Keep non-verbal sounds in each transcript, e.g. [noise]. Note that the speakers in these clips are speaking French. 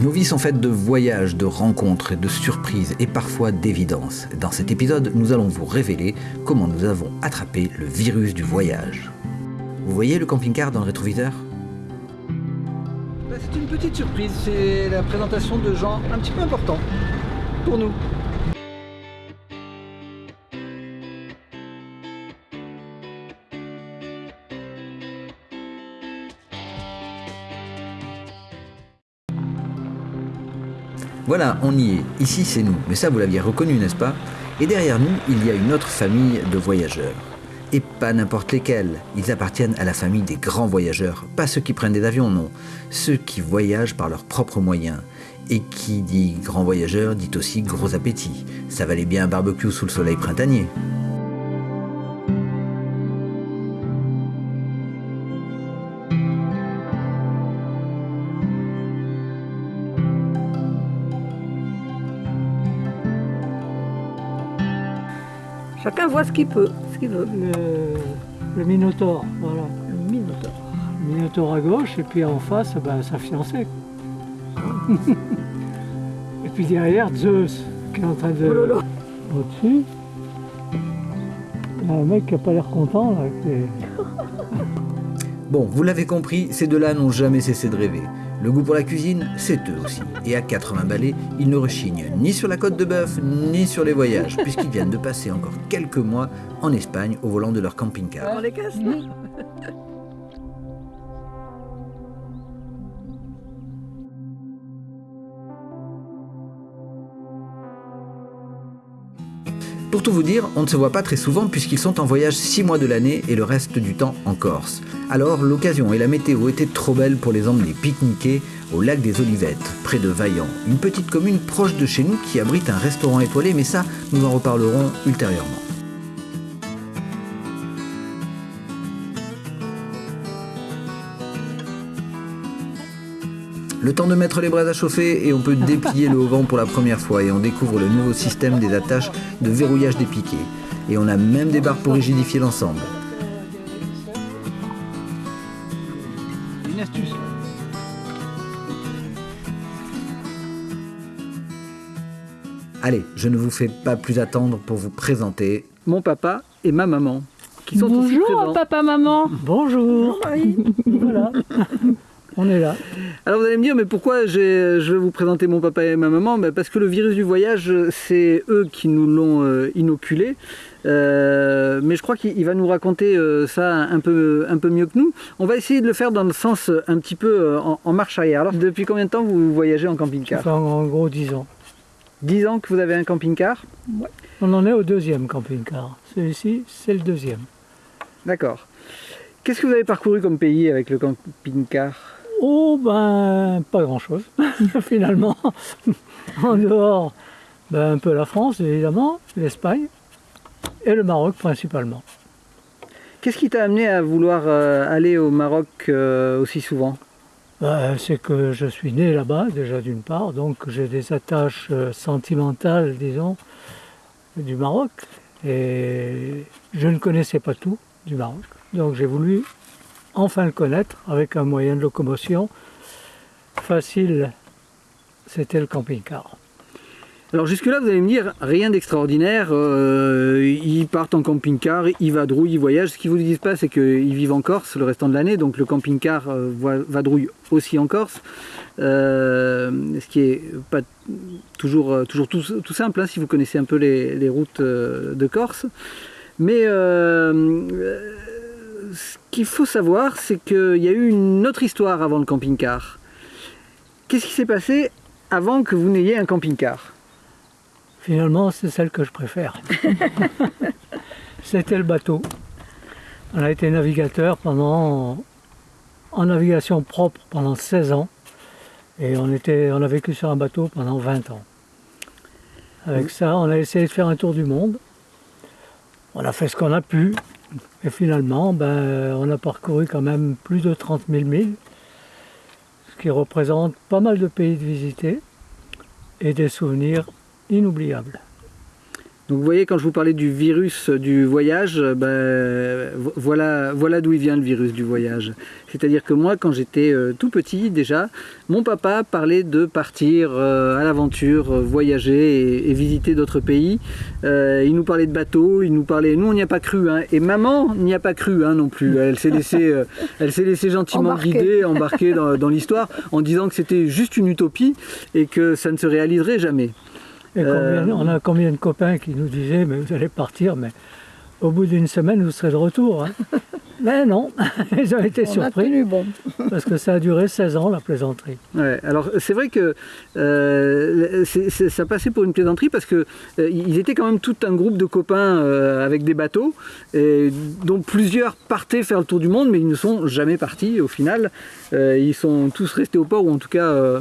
Nos vies sont faites de voyages, de rencontres, de surprises et parfois d'évidences. Dans cet épisode, nous allons vous révéler comment nous avons attrapé le virus du voyage. Vous voyez le camping-car dans le rétroviseur? Bah, C'est une petite surprise, c'est la présentation de gens un petit peu importants pour nous. Voilà, on y est. Ici, c'est nous. Mais ça, vous l'aviez reconnu, n'est-ce pas? Et derrière nous, il y a une autre famille de voyageurs. Et pas n'importe lesquels. Ils appartiennent à la famille des grands voyageurs. Pas ceux qui prennent des avions, non. Ceux qui voyagent par leurs propres moyens. Et qui dit grand voyageur dit aussi gros appétit. Ça valait bien un barbecue sous le soleil printanier. Chacun voit ce qu'il peut, ce qu'il veut. le, le Minotaure, voilà. Le Minotaure. Le Minotaure à gauche, et puis en face, ben, sa fiancée. [laughs] et puis derrière, Zeus, qui est en train de... Oh. Au-dessus, il y a un mec qui n'a pas l'air content, là. Bon, vous l'avez compris, ces deux-là n'ont jamais cessé de rêver. Le goût pour la cuisine, c'est eux aussi. Et à 80 balais, ils ne rechignent ni sur la côte de bœuf, ni sur les voyages, [laughs] puisqu'ils viennent de passer encore quelques mois en Espagne au volant de leur camping-car. On les casse là [laughs] Pour tout vous dire, on ne se voit pas très souvent puisqu'ils sont en voyage 6 mois de l'année et le reste du temps en Corse. Alors l'occasion et la météo étaient trop belles pour les emmener pique-niquer au lac des Olivettes, près de Vaillant, une petite commune proche de chez nous qui abrite un restaurant étoilé, mais ça, nous en reparlerons ultérieurement. Le temps de mettre les braises à chauffer et on peut [laughs] déplier le haut-vent pour la première fois et on découvre le nouveau système des attaches de verrouillage des piquets. Et on a même des barres pour rigidifier l'ensemble. Une astuce. Allez, je ne vous fais pas plus attendre pour vous présenter. Mon papa et ma maman, qui sont ici Bonjour papa, maman. Bonjour [laughs] Voilà, on est là. Alors vous allez me dire, mais pourquoi je vais vous présenter mon papa et ma maman? Ben, Parce que le virus du voyage, c'est eux qui nous l'ont euh, inoculé. Euh, mais je crois qu'il il va nous raconter euh, ça un peu, un peu mieux que nous. On va essayer de le faire dans le sens un petit peu en, en marche arrière. Alors depuis combien de temps vous voyagez en camping-car? En gros, 10 ans. 10 ans que vous avez un camping-car? On en est au deuxième camping-car. Celui-ci, c'est le deuxième. D'accord. Qu'est-ce que vous avez parcouru comme pays avec le camping-car? Oh ben, pas grand-chose, [laughs] finalement. en dehors, ben, un peu la France, évidemment, l'Espagne et le Maroc principalement. Qu'est-ce qui t'a amené à vouloir euh, aller au Maroc euh, aussi souvent? Ben, c'est que je suis né là-bas, déjà d'une part, donc j'ai des attaches euh, sentimentales, disons, du Maroc. Et je ne connaissais pas tout du Maroc. Donc j'ai voulu enfin le connaître avec un moyen de locomotion facile. C'était le camping-car. Alors jusque-là, vous allez me dire, rien d'extraordinaire. euh, ils partent en camping-car, ils vadrouillent, ils voyagent. Ce qu'ils vous disent pas, c'est qu'ils vivent en Corse le restant de l'année. Donc le camping-car euh, va- vadrouille aussi en Corse. Euh, ce qui est pas toujours, toujours tout, tout simple, hein, si vous connaissez un peu les, routes de Corse. Mais ce qu'il faut savoir, c'est qu'il y a eu une autre histoire avant le camping-car. Qu'est-ce qui s'est passé avant que vous n'ayez un camping-car? Finalement, c'est celle que je préfère. [laughs] C'était le bateau. On a été navigateur pendant, en navigation propre pendant 16 ans. Et on, était, on a vécu sur un bateau pendant 20 ans. Avec ça, on a essayé de faire un tour du monde. On a fait ce qu'on a pu. Et finalement, ben, on a parcouru quand même plus de 30 000 milles, ce qui représente pas mal de pays de visiter et des souvenirs inoubliables. Donc vous voyez, quand je vous parlais du virus du voyage, ben, voilà, voilà d'où il vient le virus du voyage. C'est-à-dire que moi, quand j'étais euh, tout petit déjà, mon papa parlait de partir euh, à l'aventure, euh, voyager et, visiter d'autres pays. il nous parlait de bateaux, il nous parlait... Nous, on n'y a pas cru. Hein. et maman n'y a pas cru hein, non plus. Elle s'est laissée, [laughs] elle s'est laissée gentiment guider, embarquer dans, dans l'histoire, en disant que c'était juste une utopie et que ça ne se réaliserait jamais. Et on a combien de copains qui nous disaient, mais vous allez partir, mais au bout d'une semaine, vous serez de retour. Hein. [laughs] Mais non, [laughs] ils ont été surpris. bon. [laughs] parce que ça a duré 16 ans, la plaisanterie. Ouais, alors c'est vrai que euh, ça passait pour une plaisanterie parce qu'ils euh, étaient quand même tout un groupe de copains euh, avec des bateaux, et, dont plusieurs partaient faire le tour du monde, mais ils ne sont jamais partis au final. ils sont tous restés au port, ou en tout cas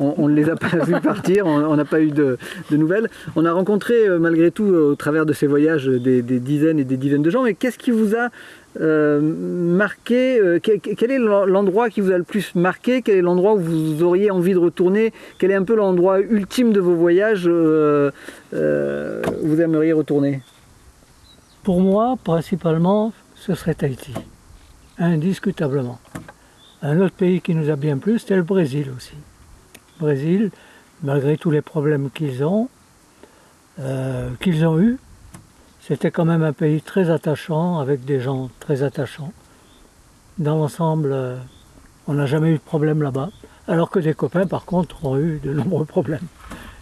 on ne les a pas [laughs] vus partir, on n'a pas eu de, nouvelles. On a rencontré malgré tout au travers de ces voyages des, dizaines et des dizaines de gens, mais qu'est-ce qui vous a euh, marqué euh, quel, est l'endroit qui vous a le plus marqué? Quel est l'endroit où vous auriez envie de retourner? Quel est un peu l'endroit ultime de vos voyages euh, où vous aimeriez retourner? Pour moi, principalement, ce serait Tahiti, indiscutablement. Un autre pays qui nous a bien plu, c'était le Brésil aussi. Brésil, malgré tous les problèmes qu'ils ont, qu'ils ont eus, c'était quand même un pays très attachant, avec des gens très attachants. Dans l'ensemble, euh, on n'a jamais eu de problème là-bas, alors que des copains, par contre, ont eu de nombreux problèmes.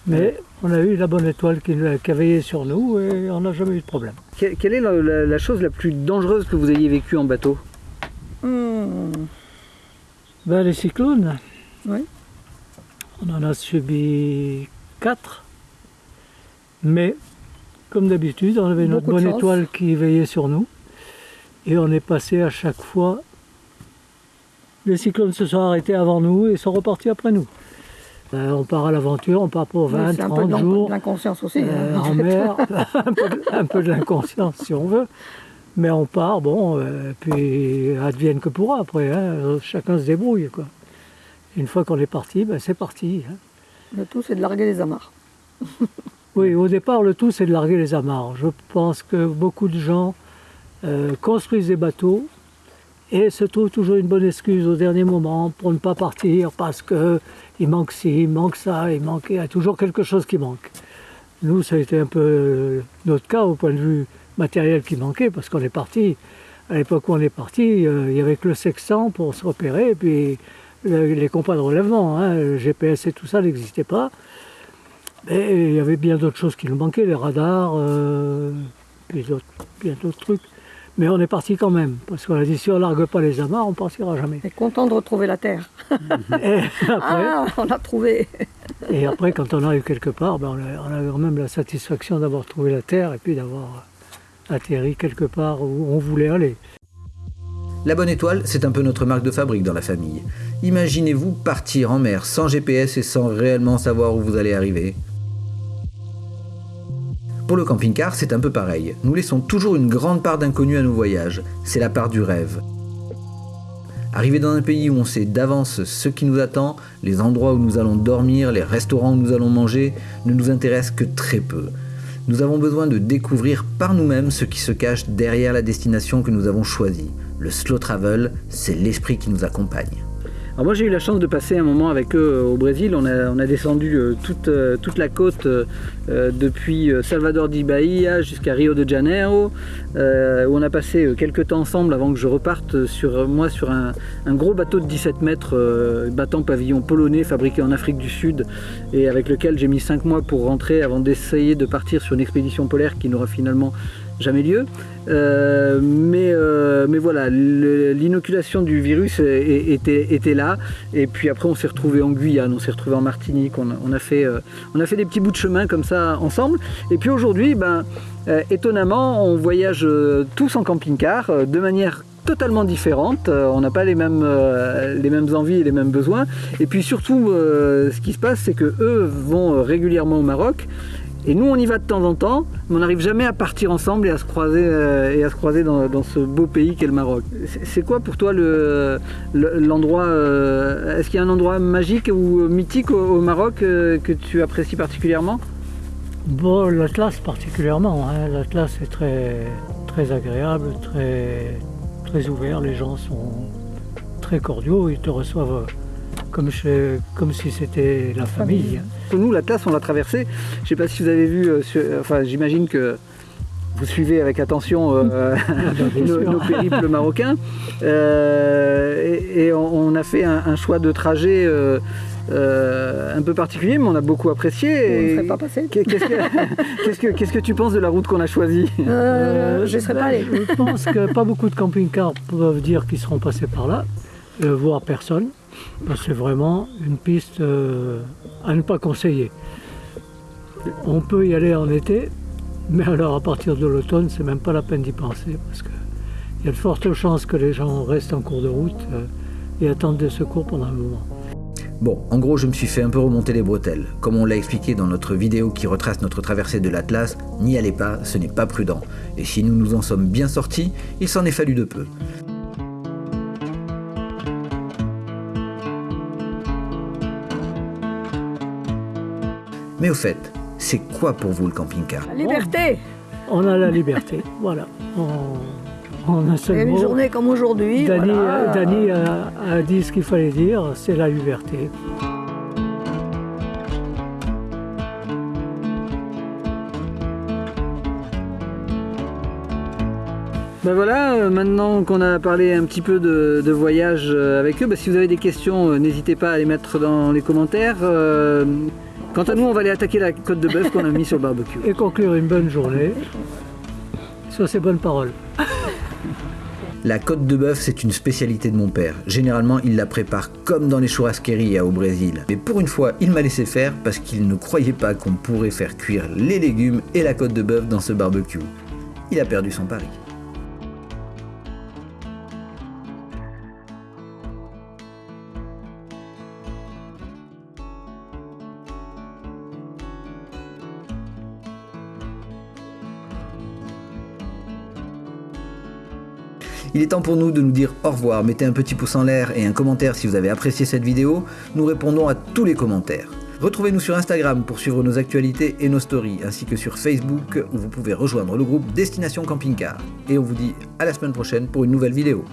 Mais on a eu la bonne étoile qui, a veillé sur nous et on n'a jamais eu de problème. Quelle est la, chose la plus dangereuse que vous ayez vécue en bateau? Hmm. ben, Les cyclones. Oui. On en a subi quatre. Mais comme d'habitude, on avait notre bonne étoile qui veillait sur nous. Et on est passé à chaque fois. Les cyclones se sont arrêtés avant nous et sont repartis après nous. Euh, on part à l'aventure, on part pour 20, 30 jours. l'inconscience aussi. Euh, [laughs] en mer, [laughs] un, peu, de l'inconscience si on veut. Mais on part, bon, euh, puis advienne que pourra après. Hein. chacun se débrouille. Quoi. Une fois qu'on est parti, ben, c'est parti. Hein. Le tout, c'est de larguer les amarres. [laughs] Oui, au départ, le tout, c'est de larguer les amarres. Je pense que beaucoup de gens euh, construisent des bateaux et se trouvent toujours une bonne excuse au dernier moment pour ne pas partir parce qu'il manque ci, il manque ça, il, manque, il y a toujours quelque chose qui manque. Nous, ça a été un peu notre cas au point de vue matériel qui manquait parce qu'on est parti. À l'époque où on est parti, euh, il n'y avait que le sextant pour se repérer et puis les compas de relèvement. Hein, le GPS et tout ça n'existait pas. Mais il y avait bien d'autres choses qui nous manquaient, les radars, euh, puis bien d'autres trucs. Mais on est parti quand même, parce qu'on a dit si on ne largue pas les amarres, on ne partira jamais. est content de retrouver la Terre. [laughs] et après, ah, on l'a trouvé. et après, quand on arrive quelque part, ben on, a, on, a, quand même la satisfaction d'avoir trouvé la Terre et puis d'avoir atterri quelque part où on voulait aller. La bonne étoile, c'est un peu notre marque de fabrique dans la famille. Imaginez-vous partir en mer sans GPS et sans réellement savoir où vous allez arriver. Pour le camping-car, c'est un peu pareil. Nous laissons toujours une grande part d'inconnu à nos voyages. C'est la part du rêve. Arriver dans un pays où on sait d'avance ce qui nous attend, les endroits où nous allons dormir, les restaurants où nous allons manger, ne nous intéresse que très peu. Nous avons besoin de découvrir par nous-mêmes ce qui se cache derrière la destination que nous avons choisie. Le slow travel, c'est l'esprit qui nous accompagne. Alors moi j'ai eu la chance de passer un moment avec eux euh, au Brésil. On a, on a descendu euh, toute, euh, toute, la côte depuis Salvador de Bahia jusqu'à Rio de Janeiro. où on a passé quelques temps ensemble avant que je reparte sur moi sur un, gros bateau de 17 mètres, battant pavillon polonais fabriqué en Afrique du Sud et avec lequel j'ai mis 5 mois pour rentrer avant d'essayer de partir sur une expédition polaire qui n'aura finalement jamais lieu. Euh, mais, euh, mais voilà, l'inoculation du virus était, était, là. Et puis après, on s'est retrouvé en Guyane, on s'est retrouvé en Martinique. On, a fait, euh, on a fait des petits bouts de chemin comme ça ensemble. Et puis aujourd'hui, ben, étonnamment, on voyage tous en camping-car de manière totalement différente, on n'a pas les mêmes, les mêmes envies et les mêmes besoins. Et puis surtout, ce qui se passe, c'est que eux vont régulièrement au Maroc et nous, on y va de temps en temps, mais on n'arrive jamais à partir ensemble et à se croiser, euh, et à se croiser dans, ce beau pays qu'est le Maroc. C'est quoi pour toi l'endroit euh, Est-ce qu'il y a un endroit magique ou mythique au, Maroc euh, que tu apprécies particulièrement? Bon, l'Atlas particulièrement. Hein. L'Atlas est très, très agréable, très, très ouvert. Les gens sont très cordiaux. Ils te reçoivent comme, comme si c'était la famille. Nous, l'Atlas, on l'a traversé. Je ne sais pas si vous avez vu, euh, enfin j'imagine que vous suivez avec attention euh, [laughs] nos, périples marocains. Euh, et, on, a fait un, choix de trajet un peu particulier, mais on a beaucoup apprécié. On ne pas passer. [laughs] Qu'est-ce que, qu'est-ce que tu penses de la route qu'on a choisie? Je ne serais pas allé. Je pense que pas beaucoup de camping-cars peuvent dire qu'ils seront passés par là, voire personne. C'est vraiment une piste euh, à ne pas conseiller. On peut y aller en été, mais alors à partir de l'automne, c'est même pas la peine d'y penser parce qu'il y a de fortes chances que les gens restent en cours de route euh, et attendent des secours pendant un moment. Bon, en gros, je me suis fait un peu remonter les bretelles. Comme on l'a expliqué dans notre vidéo qui retrace notre traversée de l'Atlas, n'y allez pas, ce n'est pas prudent. Et si nous nous en sommes bien sortis, il s'en est fallu de peu. Mais au fait, c'est quoi pour vous le camping-car La liberté On a la liberté, [laughs] voilà. On, a seulement... Une journée comme aujourd'hui. Dany, a, dit ce qu'il fallait dire, c'est la liberté. Ben voilà, euh, maintenant qu'on a parlé un petit peu de, voyage euh, avec eux, ben si vous avez des questions, euh, n'hésitez pas à les mettre dans les commentaires. Quant à nous, on va aller attaquer la côte de bœuf qu'on a mis sur le barbecue. Et conclure une bonne journée sur ces bonnes paroles. La côte de bœuf, c'est une spécialité de mon père. Généralement, il la prépare comme dans les churrasqueries au Brésil. Mais pour une fois, il m'a laissé faire parce qu'il ne croyait pas qu'on pourrait faire cuire les légumes et la côte de bœuf dans ce barbecue. Il a perdu son pari. Il est temps pour nous de nous dire au revoir. Mettez un petit pouce en l'air et un commentaire si vous avez apprécié cette vidéo. Nous répondons à tous les commentaires. Retrouvez-nous sur Instagram pour suivre nos actualités et nos stories, ainsi que sur Facebook où vous pouvez rejoindre le groupe Destination Camping Car. Et on vous dit à la semaine prochaine pour une nouvelle vidéo.